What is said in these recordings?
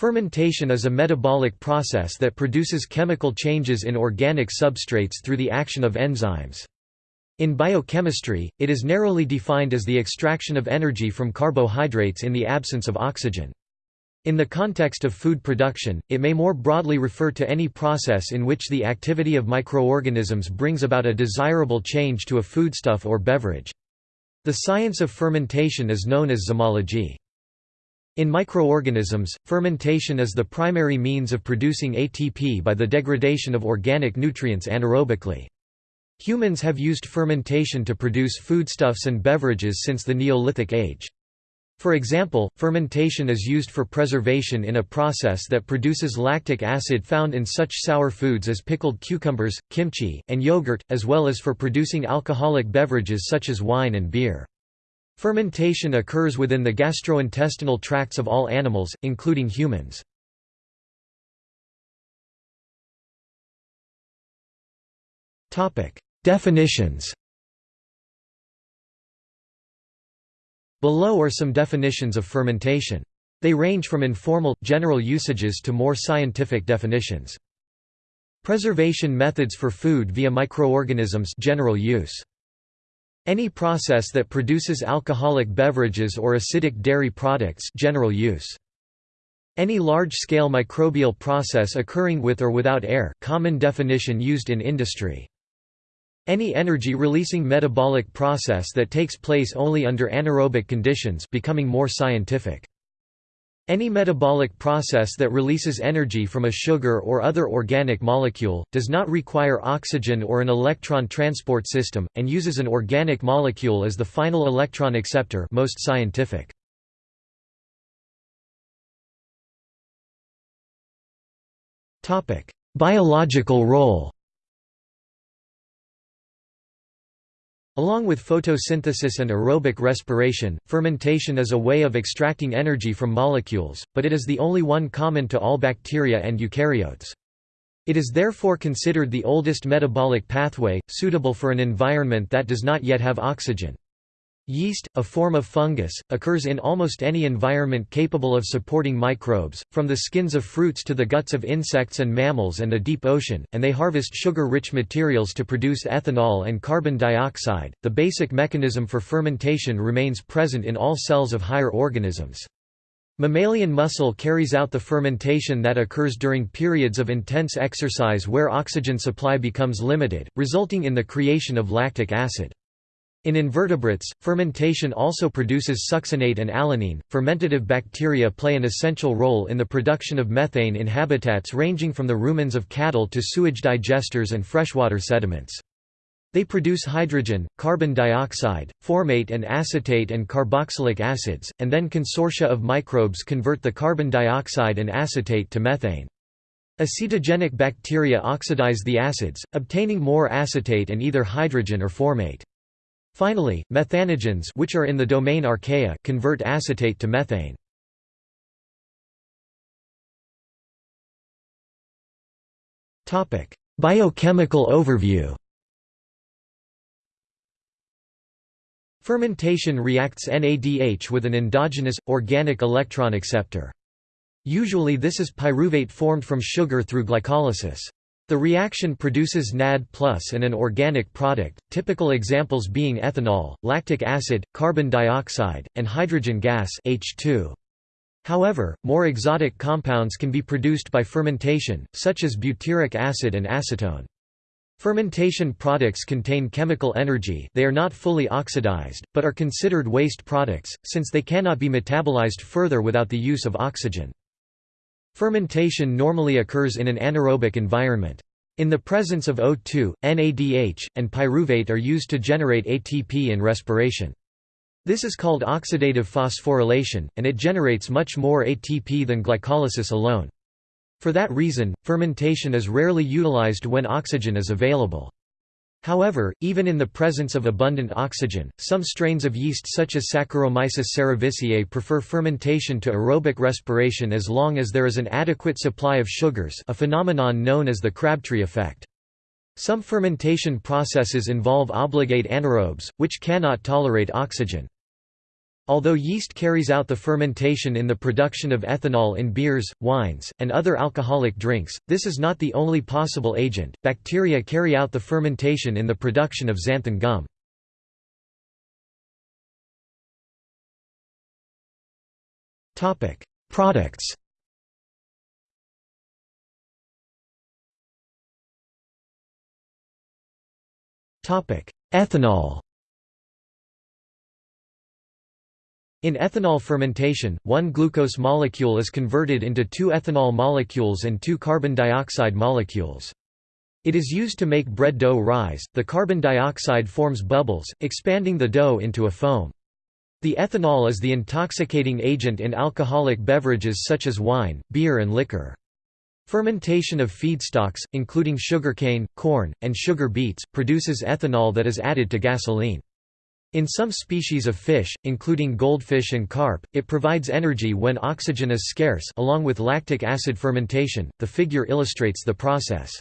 Fermentation is a metabolic process that produces chemical changes in organic substrates through the action of enzymes. In biochemistry, it is narrowly defined as the extraction of energy from carbohydrates in the absence of oxygen. In the context of food production, it may more broadly refer to any process in which the activity of microorganisms brings about a desirable change to a foodstuff or beverage. The science of fermentation is known as zymology. In microorganisms, fermentation is the primary means of producing ATP by the degradation of organic nutrients anaerobically. Humans have used fermentation to produce foodstuffs and beverages since the Neolithic age. For example, fermentation is used for preservation in a process that produces lactic acid found in such sour foods as pickled cucumbers, kimchi, and yogurt, as well as for producing alcoholic beverages such as wine and beer. Fermentation occurs within the gastrointestinal tracts of all animals, including humans. Definitions Below are some definitions of fermentation. They range from informal, general usages to more scientific definitions. Preservation methods for food via microorganisms general use. Any process that produces alcoholic beverages or acidic dairy products general use. Any large-scale microbial process occurring with or without air common definition used in industry. Any energy-releasing metabolic process that takes place only under anaerobic conditions becoming more scientific. Any metabolic process that releases energy from a sugar or other organic molecule, does not require oxygen or an electron transport system, and uses an organic molecule as the final electron acceptor most scientific. Biological role Along with photosynthesis and aerobic respiration, fermentation is a way of extracting energy from molecules, but it is the only one common to all bacteria and eukaryotes. It is therefore considered the oldest metabolic pathway, suitable for an environment that does not yet have oxygen. Yeast, a form of fungus, occurs in almost any environment capable of supporting microbes, from the skins of fruits to the guts of insects and mammals and the deep ocean, and they harvest sugar-rich materials to produce ethanol and carbon dioxide. The basic mechanism for fermentation remains present in all cells of higher organisms. Mammalian muscle carries out the fermentation that occurs during periods of intense exercise where oxygen supply becomes limited, resulting in the creation of lactic acid. In invertebrates, fermentation also produces succinate and alanine. Fermentative bacteria play an essential role in the production of methane in habitats ranging from the rumens of cattle to sewage digesters and freshwater sediments. They produce hydrogen, carbon dioxide, formate and acetate and carboxylic acids, and then consortia of microbes convert the carbon dioxide and acetate to methane. Acetogenic bacteria oxidize the acids, obtaining more acetate and either hydrogen or formate. Finally, methanogens which are in the domain archaea convert acetate to methane. Biochemical overview Fermentation reacts NADH with an endogenous, organic electron acceptor. Usually this is pyruvate formed from sugar through glycolysis. The reaction produces NAD and an organic product, typical examples being ethanol, lactic acid, carbon dioxide, and hydrogen gas H2. However, more exotic compounds can be produced by fermentation, such as butyric acid and acetone. Fermentation products contain chemical energy they are not fully oxidized, but are considered waste products, since they cannot be metabolized further without the use of oxygen. Fermentation normally occurs in an anaerobic environment. In the presence of O2, NADH, and pyruvate are used to generate ATP in respiration. This is called oxidative phosphorylation, and it generates much more ATP than glycolysis alone. For that reason, fermentation is rarely utilized when oxygen is available. However, even in the presence of abundant oxygen, some strains of yeast such as Saccharomyces cerevisiae prefer fermentation to aerobic respiration as long as there is an adequate supply of sugars a phenomenon known as the Crabtree effect. Some fermentation processes involve obligate anaerobes, which cannot tolerate oxygen. Although yeast carries out the fermentation in the production of ethanol in beers, wines, and other alcoholic drinks, this is not the only possible agent. Bacteria carry out the fermentation in the production of xanthan gum. Topic: Products. Topic: Ethanol. In ethanol fermentation, one glucose molecule is converted into two ethanol molecules and two carbon dioxide molecules. It is used to make bread dough rise, the carbon dioxide forms bubbles, expanding the dough into a foam. The ethanol is the intoxicating agent in alcoholic beverages such as wine, beer and liquor. Fermentation of feedstocks, including sugarcane, corn, and sugar beets, produces ethanol that is added to gasoline. In some species of fish, including goldfish and carp, it provides energy when oxygen is scarce along with lactic acid fermentation, the figure illustrates the process.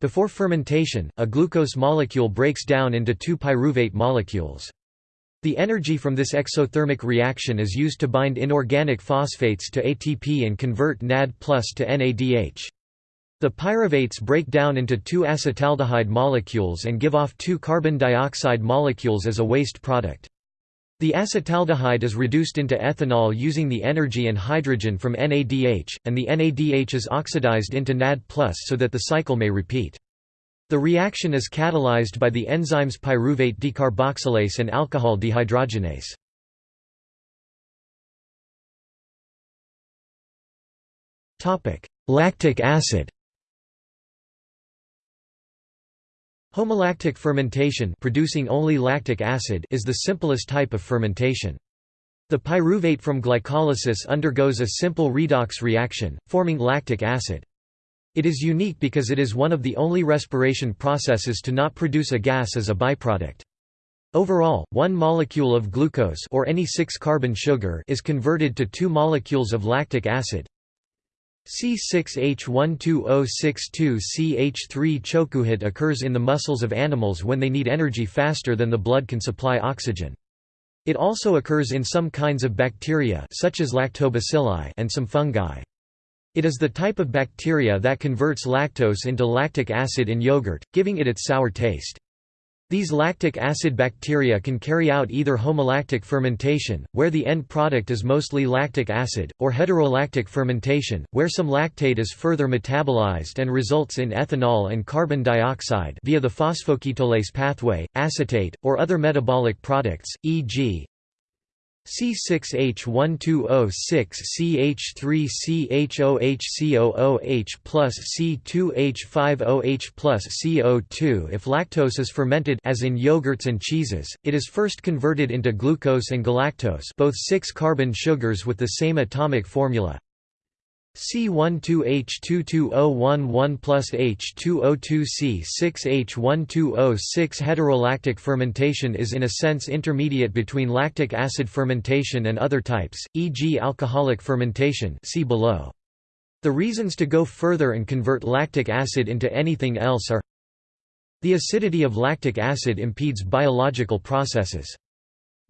Before fermentation, a glucose molecule breaks down into two pyruvate molecules. The energy from this exothermic reaction is used to bind inorganic phosphates to ATP and convert NAD+ to NADH. The pyruvates break down into two acetaldehyde molecules and give off two carbon dioxide molecules as a waste product. The acetaldehyde is reduced into ethanol using the energy and hydrogen from NADH, and the NADH is oxidized into NAD+, so that the cycle may repeat. The reaction is catalyzed by the enzymes pyruvate decarboxylase and alcohol dehydrogenase. Lactic acid Homolactic fermentation producing only lactic acid is the simplest type of fermentation. The pyruvate from glycolysis undergoes a simple redox reaction, forming lactic acid. It is unique because it is one of the only respiration processes to not produce a gas as a byproduct. Overall, one molecule of glucose or any 6-carbon sugar is converted to two molecules of lactic acid, C6H12O62CH3 chokuhit occurs in the muscles of animals when they need energy faster than the blood can supply oxygen. It also occurs in some kinds of bacteria such as lactobacilli and some fungi. It is the type of bacteria that converts lactose into lactic acid in yogurt, giving it its sour taste. These lactic acid bacteria can carry out either homolactic fermentation, where the end product is mostly lactic acid, or heterolactic fermentation, where some lactate is further metabolized and results in ethanol and carbon dioxide via the phosphoketolase pathway, acetate, or other metabolic products, e.g. C6H12O6CH3CHOHCOOH plus C2H5OH plus CO2 If lactose is fermented as in yogurts and cheeses, it is first converted into glucose and galactose both 6-carbon sugars with the same atomic formula, C12H22O11 plus H2O2C6H12O6 Heterolactic fermentation is in a sense intermediate between lactic acid fermentation and other types, e.g. alcoholic fermentation see below. The reasons to go further and convert lactic acid into anything else are The acidity of lactic acid impedes biological processes.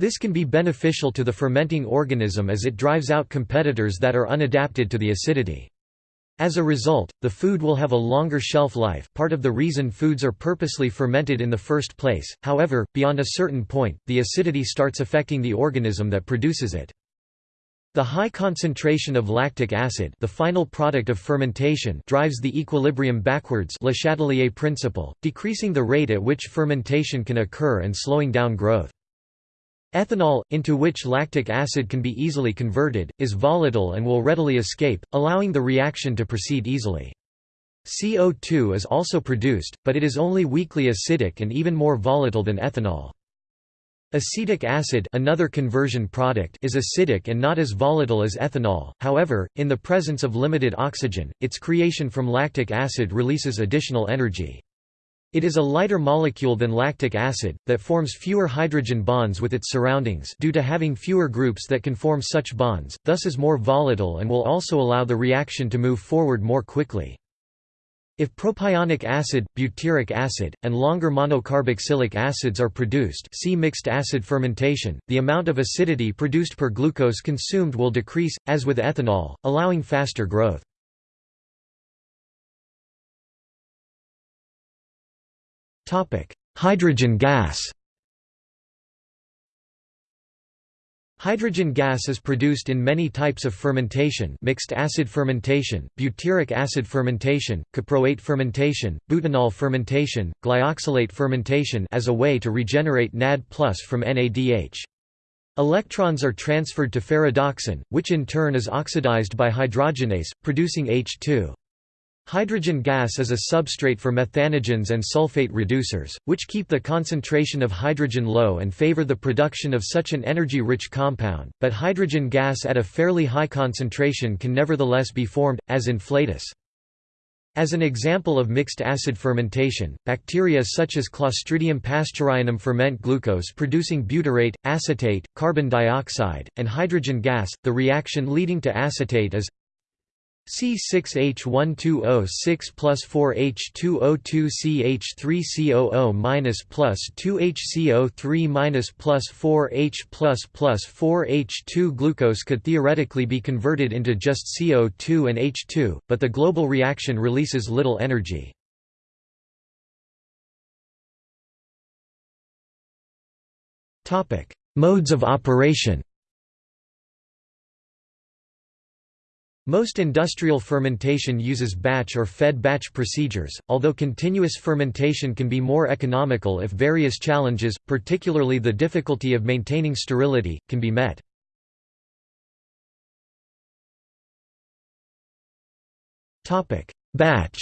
This can be beneficial to the fermenting organism as it drives out competitors that are unadapted to the acidity. As a result, the food will have a longer shelf life part of the reason foods are purposely fermented in the first place, however, beyond a certain point, the acidity starts affecting the organism that produces it. The high concentration of lactic acid the final product of fermentation drives the equilibrium backwards Le Chatelier principle, decreasing the rate at which fermentation can occur and slowing down growth. Ethanol, into which lactic acid can be easily converted, is volatile and will readily escape, allowing the reaction to proceed easily. CO2 is also produced, but it is only weakly acidic and even more volatile than ethanol. Acetic acid another conversion product is acidic and not as volatile as ethanol, however, in the presence of limited oxygen, its creation from lactic acid releases additional energy. It is a lighter molecule than lactic acid, that forms fewer hydrogen bonds with its surroundings due to having fewer groups that can form such bonds, thus is more volatile and will also allow the reaction to move forward more quickly. If propionic acid, butyric acid, and longer monocarboxylic acids are produced see mixed acid fermentation, the amount of acidity produced per glucose consumed will decrease, as with ethanol, allowing faster growth. Hydrogen gas Hydrogen gas is produced in many types of fermentation mixed acid fermentation, butyric acid fermentation, caproate fermentation, butanol fermentation, glyoxylate fermentation as a way to regenerate NAD from NADH. Electrons are transferred to ferredoxin, which in turn is oxidized by hydrogenase, producing H2. Hydrogen gas is a substrate for methanogens and sulfate reducers, which keep the concentration of hydrogen low and favor the production of such an energy-rich compound, but hydrogen gas at a fairly high concentration can nevertheless be formed, as in flatus. As an example of mixed acid fermentation, bacteria such as Clostridium pasteurianum ferment glucose producing butyrate, acetate, carbon dioxide, and hydrogen gas. The reaction leading to acetate is C6H12O6 plus 4H2O2CH3COO minus plus 2HCO3 minus plus 4H plus plus 4H2 Glucose could theoretically be converted into just CO2 and H2, but the global reaction releases little energy. Modes of operation Most industrial fermentation uses batch or fed batch procedures, although continuous fermentation can be more economical if various challenges, particularly the difficulty of maintaining sterility, can be met. Batch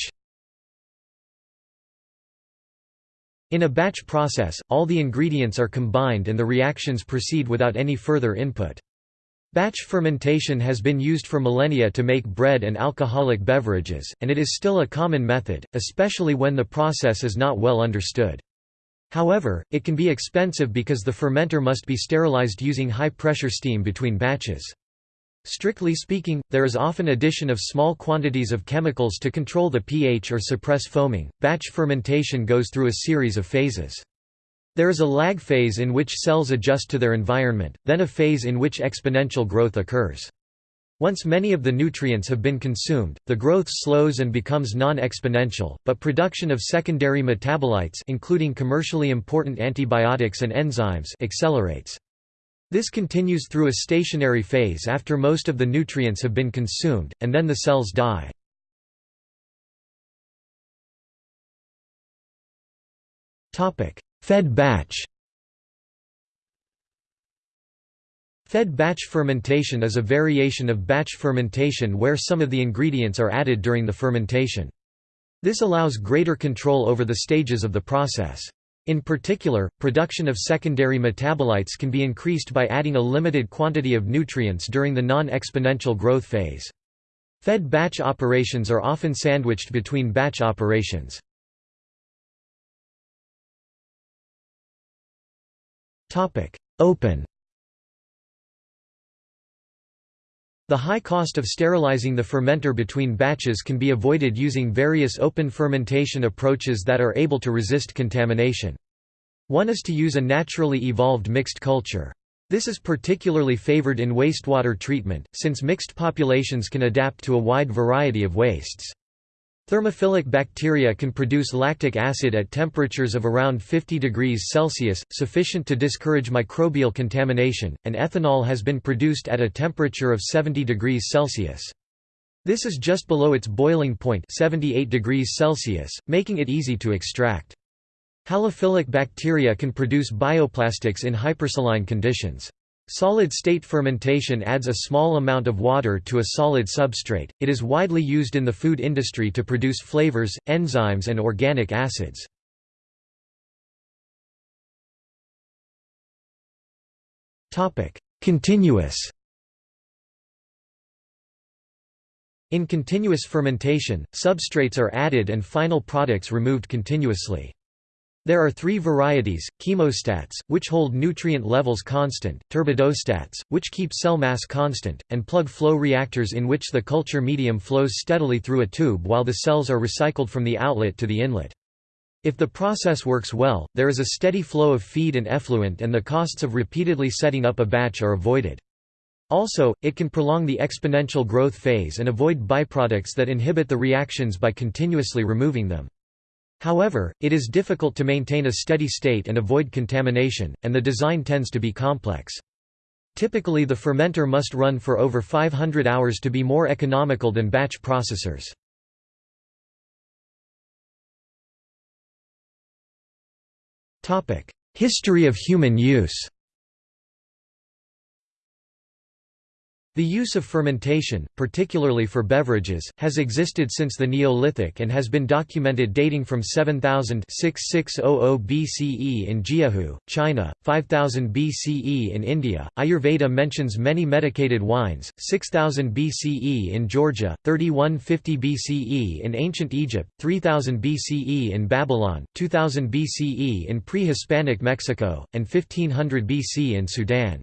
In a batch process, all the ingredients are combined and the reactions proceed without any further input. Batch fermentation has been used for millennia to make bread and alcoholic beverages, and it is still a common method, especially when the process is not well understood. However, it can be expensive because the fermenter must be sterilized using high-pressure steam between batches. Strictly speaking, there is often addition of small quantities of chemicals to control the pH or suppress foaming. Batch fermentation goes through a series of phases. There is a lag phase in which cells adjust to their environment, then a phase in which exponential growth occurs. Once many of the nutrients have been consumed, the growth slows and becomes non-exponential, but production of secondary metabolites including commercially important antibiotics and enzymes accelerates. This continues through a stationary phase after most of the nutrients have been consumed, and then the cells die. Fed batch Fed batch fermentation is a variation of batch fermentation where some of the ingredients are added during the fermentation. This allows greater control over the stages of the process. In particular, production of secondary metabolites can be increased by adding a limited quantity of nutrients during the non-exponential growth phase. Fed batch operations are often sandwiched between batch operations. Open The high cost of sterilizing the fermenter between batches can be avoided using various open fermentation approaches that are able to resist contamination. One is to use a naturally evolved mixed culture. This is particularly favored in wastewater treatment, since mixed populations can adapt to a wide variety of wastes. Thermophilic bacteria can produce lactic acid at temperatures of around 50 degrees Celsius, sufficient to discourage microbial contamination, and ethanol has been produced at a temperature of 70 degrees Celsius. This is just below its boiling point 78 degrees Celsius, making it easy to extract. Halophilic bacteria can produce bioplastics in hypersaline conditions. Solid-state fermentation adds a small amount of water to a solid substrate. It is widely used in the food industry to produce flavors, enzymes and organic acids. Continuous In continuous fermentation, substrates are added and final products removed continuously. There are three varieties, chemostats, which hold nutrient levels constant, turbidostats, which keep cell mass constant, and plug flow reactors in which the culture medium flows steadily through a tube while the cells are recycled from the outlet to the inlet. If the process works well, there is a steady flow of feed and effluent and the costs of repeatedly setting up a batch are avoided. Also, it can prolong the exponential growth phase and avoid byproducts that inhibit the reactions by continuously removing them. However, it is difficult to maintain a steady state and avoid contamination, and the design tends to be complex. Typically the fermenter must run for over 500 hours to be more economical than batch processors. History of human use The use of fermentation, particularly for beverages, has existed since the Neolithic and has been documented dating from 7000 BCE in Jiahu, China, 5000 BCE in India. Ayurveda mentions many medicated wines, 6000 BCE in Georgia, 3150 BCE in ancient Egypt, 3000 BCE in Babylon, 2000 BCE in pre-Hispanic Mexico, and 1500 BC in Sudan.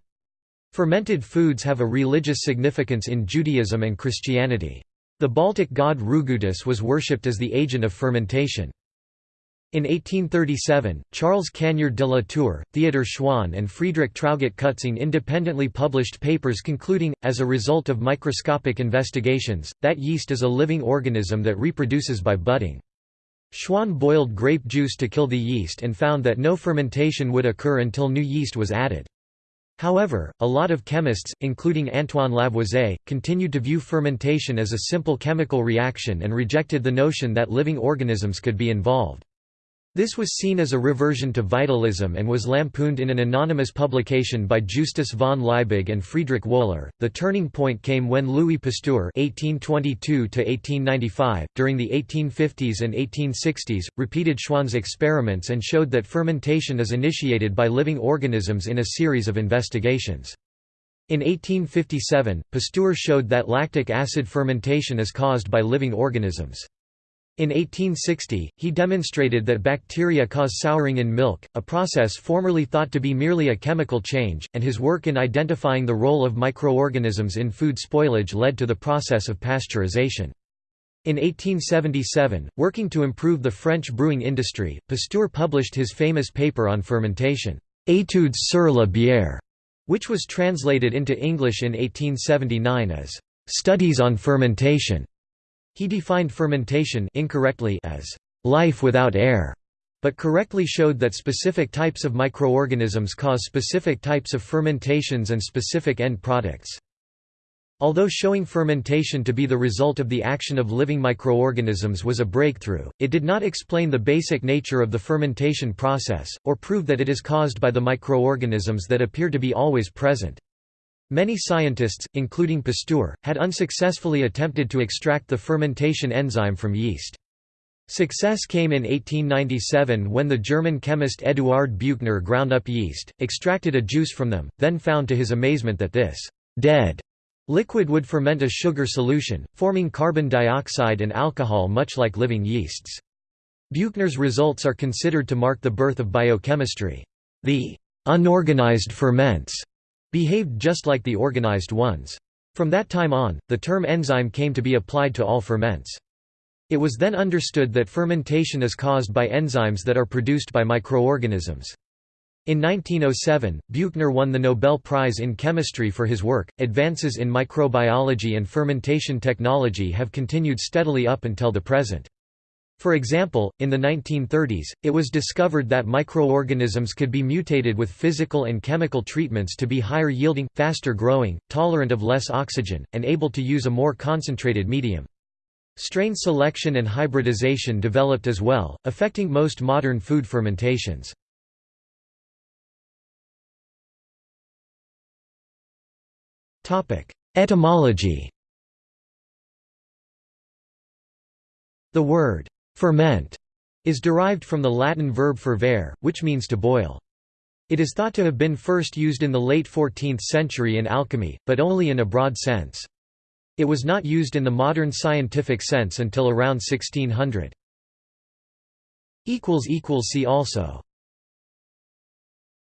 Fermented foods have a religious significance in Judaism and Christianity. The Baltic god Rugutis was worshipped as the agent of fermentation. In 1837, Charles Cagniard de la Tour, Theodor Schwann and Friedrich Traugott Kutzing independently published papers concluding, as a result of microscopic investigations, that yeast is a living organism that reproduces by budding. Schwann boiled grape juice to kill the yeast and found that no fermentation would occur until new yeast was added. However, a lot of chemists, including Antoine Lavoisier, continued to view fermentation as a simple chemical reaction and rejected the notion that living organisms could be involved. This was seen as a reversion to vitalism and was lampooned in an anonymous publication by Justus von Liebig and Friedrich Wöhler. The turning point came when Louis Pasteur (1822–1895), during the 1850s and 1860s, repeated Schwann's experiments and showed that fermentation is initiated by living organisms in a series of investigations. In 1857, Pasteur showed that lactic acid fermentation is caused by living organisms. In 1860, he demonstrated that bacteria cause souring in milk, a process formerly thought to be merely a chemical change, and his work in identifying the role of microorganisms in food spoilage led to the process of pasteurization. In 1877, working to improve the French brewing industry, Pasteur published his famous paper on fermentation, Études sur la bière, which was translated into English in 1879 as Studies on Fermentation. He defined fermentation incorrectly as life without air, but correctly showed that specific types of microorganisms cause specific types of fermentations and specific end products. Although showing fermentation to be the result of the action of living microorganisms was a breakthrough, it did not explain the basic nature of the fermentation process, or prove that it is caused by the microorganisms that appear to be always present. Many scientists, including Pasteur, had unsuccessfully attempted to extract the fermentation enzyme from yeast. Success came in 1897 when the German chemist Eduard Buchner ground up yeast, extracted a juice from them, then found to his amazement that this «dead» liquid would ferment a sugar solution, forming carbon dioxide and alcohol much like living yeasts. Buchner's results are considered to mark the birth of biochemistry. The «unorganized ferments» behaved just like the organized ones. From that time on, the term enzyme came to be applied to all ferments. It was then understood that fermentation is caused by enzymes that are produced by microorganisms. In 1907, Buchner won the Nobel Prize in Chemistry for his work. Advances in microbiology and fermentation technology have continued steadily up until the present. For example, in the 1930s, it was discovered that microorganisms could be mutated with physical and chemical treatments to be higher yielding, faster growing, tolerant of less oxygen, and able to use a more concentrated medium. Strain selection and hybridization developed as well, affecting most modern food fermentations. Etymology The word Ferment is derived from the Latin verb fervere, which means to boil. It is thought to have been first used in the late 14th century in alchemy, but only in a broad sense. It was not used in the modern scientific sense until around 1600. See also